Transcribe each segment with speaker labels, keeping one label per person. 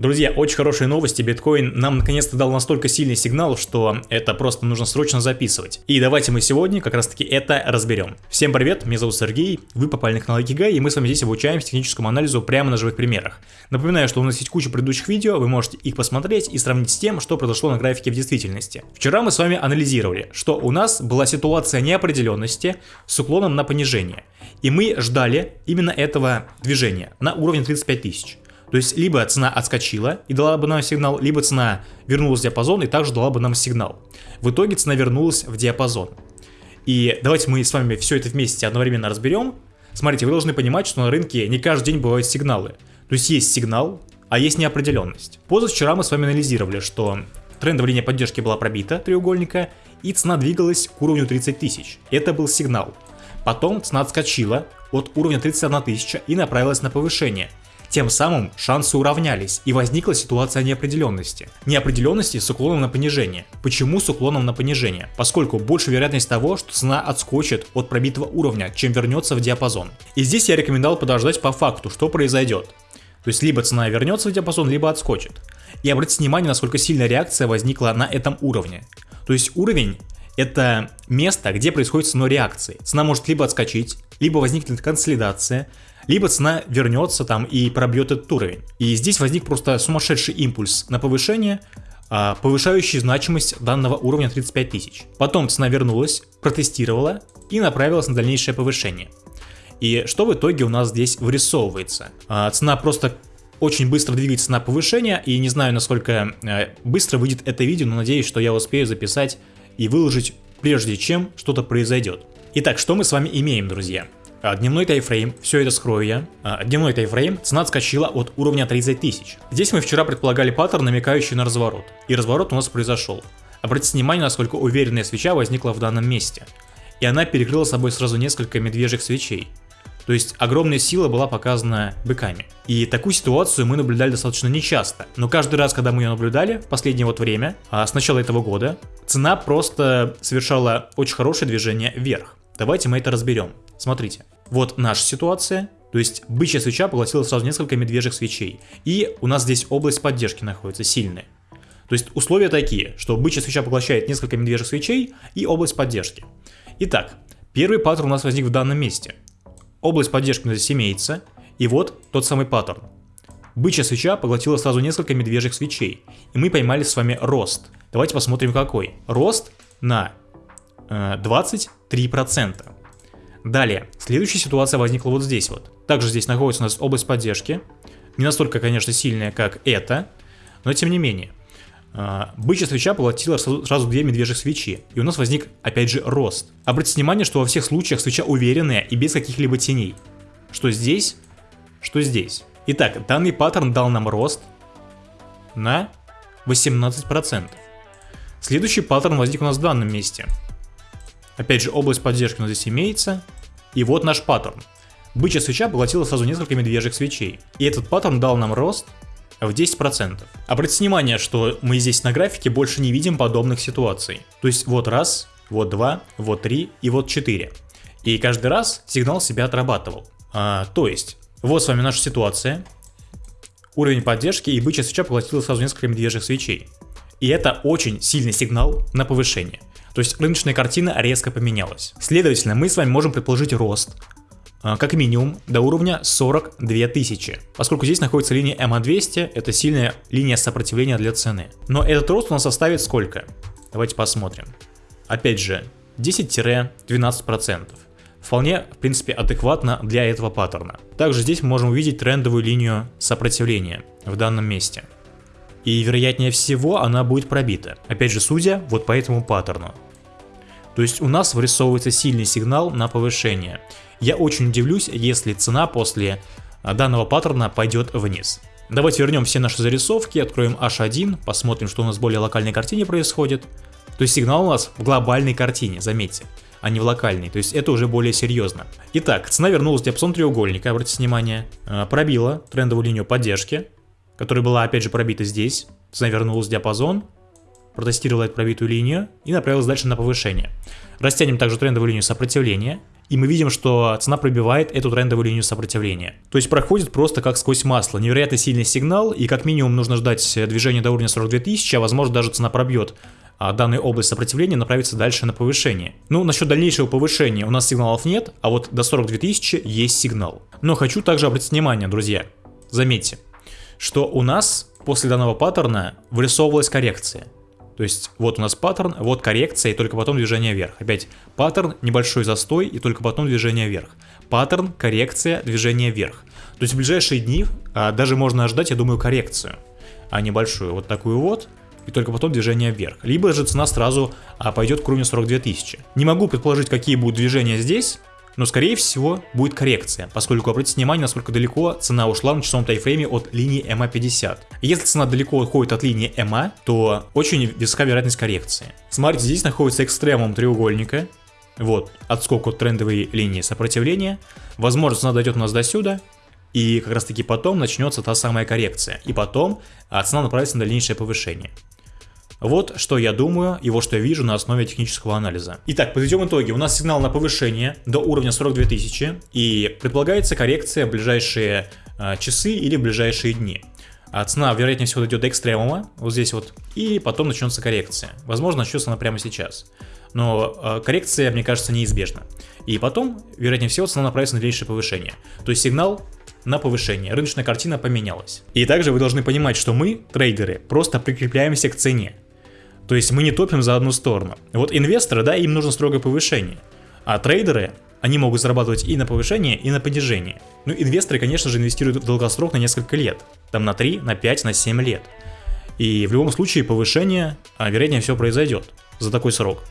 Speaker 1: Друзья, очень хорошие новости. Биткоин нам наконец-то дал настолько сильный сигнал, что это просто нужно срочно записывать. И давайте мы сегодня как раз таки это разберем. Всем привет, меня зовут Сергей, вы попали на канал Икигай, и мы с вами здесь обучаемся техническому анализу прямо на живых примерах. Напоминаю, что у нас есть куча предыдущих видео, вы можете их посмотреть и сравнить с тем, что произошло на графике в действительности. Вчера мы с вами анализировали, что у нас была ситуация неопределенности с уклоном на понижение. И мы ждали именно этого движения на уровне 35 тысяч. То есть либо цена отскочила и дала бы нам сигнал, либо цена вернулась в диапазон и также дала бы нам сигнал. В итоге цена вернулась в диапазон. И давайте мы с вами все это вместе одновременно разберем. Смотрите, вы должны понимать, что на рынке не каждый день бывают сигналы. То есть есть сигнал, а есть неопределенность. Позавчера мы с вами анализировали, что трендовая линия поддержки была пробита, треугольника, и цена двигалась к уровню 30 тысяч. Это был сигнал. Потом цена отскочила от уровня 31 тысяча и направилась на повышение. Тем самым шансы уравнялись и возникла ситуация неопределенности. Неопределенности с уклоном на понижение. Почему с уклоном на понижение? Поскольку больше вероятность того, что цена отскочит от пробитого уровня, чем вернется в диапазон. И здесь я рекомендовал подождать по факту, что произойдет. То есть либо цена вернется в диапазон, либо отскочит. И обратите внимание, насколько сильная реакция возникла на этом уровне. То есть уровень это место, где происходит ценой реакции. Цена может либо отскочить, либо возникнет консолидация, либо цена вернется там и пробьет этот уровень. И здесь возник просто сумасшедший импульс на повышение, а, повышающий значимость данного уровня 35 тысяч. Потом цена вернулась, протестировала и направилась на дальнейшее повышение. И что в итоге у нас здесь вырисовывается? А, цена просто очень быстро двигается на повышение, и не знаю, насколько э, быстро выйдет это видео, но надеюсь, что я успею записать и выложить, прежде чем что-то произойдет. Итак, что мы с вами имеем, друзья? А, дневной тайфрейм, все это скрою я. А, дневной тайфрейм, цена отскочила от уровня 30 тысяч. Здесь мы вчера предполагали паттерн, намекающий на разворот. И разворот у нас произошел. Обратите внимание, насколько уверенная свеча возникла в данном месте. И она перекрыла собой сразу несколько медвежьих свечей. То есть огромная сила была показана быками. И такую ситуацию мы наблюдали достаточно нечасто. Но каждый раз, когда мы ее наблюдали последнее вот время, а с начала этого года, цена просто совершала очень хорошее движение вверх. Давайте мы это разберем. Смотрите, вот наша ситуация, то есть бычья свеча поглотила сразу несколько медвежьих свечей. И у нас здесь область поддержки находится сильная. То есть условия такие, что бычья свеча поглощает несколько медвежьих свечей и область поддержки. Итак, первый паттерн у нас возник в данном месте. Область поддержки имеется, и вот тот самый паттерн. Бычья свеча поглотила сразу несколько медвежьих свечей, и мы поймали с вами рост. Давайте посмотрим какой. Рост на э, 23%. Далее, следующая ситуация возникла вот здесь вот. Также здесь находится у нас область поддержки. Не настолько, конечно, сильная, как это, но тем не менее. А, бычья свеча поглотила сразу две медвежьих свечи, и у нас возник опять же рост. Обратите внимание, что во всех случаях свеча уверенная и без каких-либо теней. Что здесь, что здесь. Итак, данный паттерн дал нам рост на 18%. Следующий паттерн возник у нас в данном месте. Опять же, область поддержки у нас здесь имеется. И вот наш паттерн. Бычья свеча поглотила сразу несколько медвежьих свечей. И этот паттерн дал нам рост в 10%. Обратите внимание, что мы здесь на графике больше не видим подобных ситуаций. То есть вот раз, вот два, вот три и вот четыре. И каждый раз сигнал себя отрабатывал. А, то есть, вот с вами наша ситуация. Уровень поддержки и бычья свеча поглотила сразу несколько медвежьих свечей. И это очень сильный сигнал на повышение. То есть рыночная картина резко поменялась. Следовательно, мы с вами можем предположить рост как минимум до уровня 42 тысячи, поскольку здесь находится линия MA200, это сильная линия сопротивления для цены. Но этот рост у нас составит сколько? Давайте посмотрим. Опять же, 10-12%. Вполне, в принципе, адекватно для этого паттерна. Также здесь мы можем увидеть трендовую линию сопротивления в данном месте. И вероятнее всего она будет пробита. Опять же, судя вот по этому паттерну. То есть у нас вырисовывается сильный сигнал на повышение. Я очень удивлюсь, если цена после а, данного паттерна пойдет вниз. Давайте вернем все наши зарисовки, откроем H1, посмотрим, что у нас в более локальной картине происходит. То есть сигнал у нас в глобальной картине, заметьте, а не в локальной, то есть это уже более серьезно. Итак, цена вернулась в диапазон треугольника, обратите внимание, а, пробила трендовую линию поддержки, которая была опять же пробита здесь. Цена вернулась в диапазон, протестировала эту пробитую линию и направилась дальше на повышение. Растянем также трендовую линию сопротивления и мы видим, что цена пробивает эту трендовую линию сопротивления. То есть проходит просто как сквозь масло. Невероятно сильный сигнал, и как минимум нужно ждать движения до уровня 42 тысячи, а возможно даже цена пробьет а данная область сопротивления направится дальше на повышение. Ну, насчет дальнейшего повышения у нас сигналов нет, а вот до 42 тысячи есть сигнал. Но хочу также обратить внимание, друзья, заметьте, что у нас после данного паттерна вырисовывалась коррекция. То есть вот у нас паттерн, вот коррекция и только потом движение вверх. Опять паттерн, небольшой застой и только потом движение вверх. Паттерн, коррекция, движение вверх. То есть в ближайшие дни а, даже можно ожидать, я думаю, коррекцию, а небольшую. Вот такую вот и только потом движение вверх. Либо же цена сразу а, пойдет к уровню 42 тысячи. Не могу предположить, какие будут движения здесь, но скорее всего будет коррекция, поскольку обратите внимание, насколько далеко цена ушла на часовом тайфрейме от линии MA50. Если цена далеко уходит от линии MA, то очень высока вероятность коррекции. Смотрите, здесь находится экстремум треугольника, вот, отскок от трендовой линии сопротивления. Возможно, цена дойдет у нас до сюда, и как раз таки потом начнется та самая коррекция. И потом а, цена направится на дальнейшее повышение. Вот что я думаю и вот что я вижу на основе технического анализа. Итак, подведем итоги. У нас сигнал на повышение до уровня 42 тысячи и предполагается коррекция в ближайшие э, часы или в ближайшие дни. А цена, вероятнее всего, дойдет до экстремума, вот здесь вот, и потом начнется коррекция. Возможно, начнется она прямо сейчас. Но э, коррекция, мне кажется, неизбежна. И потом, вероятнее всего, цена направится на дальнейшее повышение. То есть сигнал на повышение, рыночная картина поменялась. И также вы должны понимать, что мы, трейдеры, просто прикрепляемся к цене. То есть мы не топим за одну сторону. Вот инвесторы, да, им нужно строгое повышение. А трейдеры, они могут зарабатывать и на повышение, и на понижение. Ну, инвесторы, конечно же, инвестируют в долгосрок на несколько лет. Там на 3, на 5, на 7 лет. И в любом случае повышение, а, вероятнее всего, произойдет за такой срок.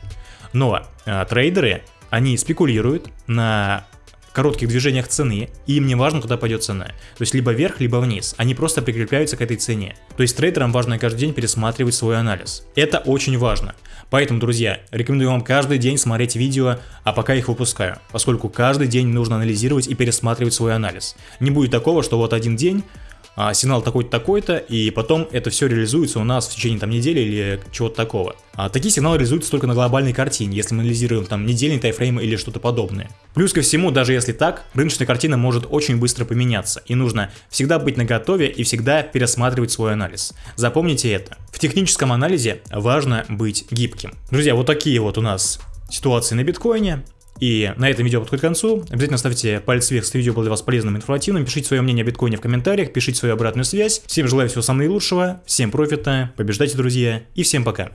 Speaker 1: Но а, трейдеры, они спекулируют на коротких движениях цены, и им не важно, куда пойдет цена. То есть либо вверх, либо вниз. Они просто прикрепляются к этой цене. То есть трейдерам важно каждый день пересматривать свой анализ. Это очень важно. Поэтому, друзья, рекомендую вам каждый день смотреть видео, а пока их выпускаю, поскольку каждый день нужно анализировать и пересматривать свой анализ. Не будет такого, что вот один день а, сигнал такой-то, такой-то, и потом это все реализуется у нас в течение там недели или чего-то такого. А такие сигналы реализуются только на глобальной картине, если мы анализируем там недельный тайфрейм или что-то подобное. Плюс ко всему, даже если так, рыночная картина может очень быстро поменяться, и нужно всегда быть наготове и всегда пересматривать свой анализ. Запомните это. В техническом анализе важно быть гибким. Друзья, вот такие вот у нас ситуации на биткоине. И на этом видео подходит к концу. Обязательно ставьте палец вверх, если видео было для вас полезным и информативным. Пишите свое мнение о биткоине в комментариях, пишите свою обратную связь. Всем желаю всего самого наилучшего, всем профита, побеждайте, друзья, и всем пока.